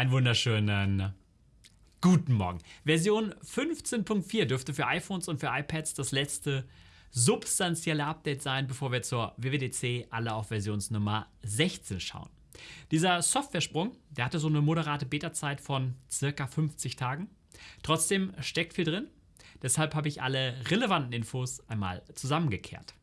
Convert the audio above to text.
Einen wunderschönen guten Morgen. Version 15.4 dürfte für iPhones und für iPads das letzte substanzielle Update sein, bevor wir zur WWDC alle auf Versionsnummer 16 schauen. Dieser Softwaresprung, der hatte so eine moderate Beta-Zeit von circa 50 Tagen. Trotzdem steckt viel drin. Deshalb habe ich alle relevanten Infos einmal zusammengekehrt.